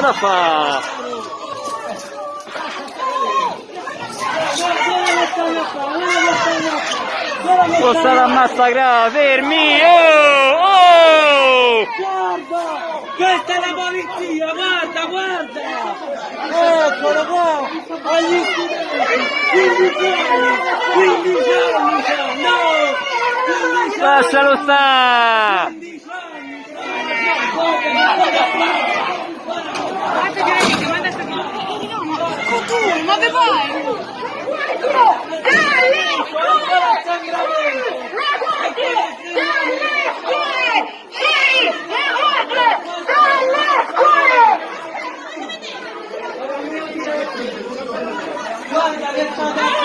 da fa? Questa la massacrata, fermi! Oh! Oh! Guarda! Questa è la polizia! Guarda, guarda! Eccolo qua! Agli studenti! 15 anni! 15 anni! No! 15 anni! Lascialo sta! dove vai? Guarda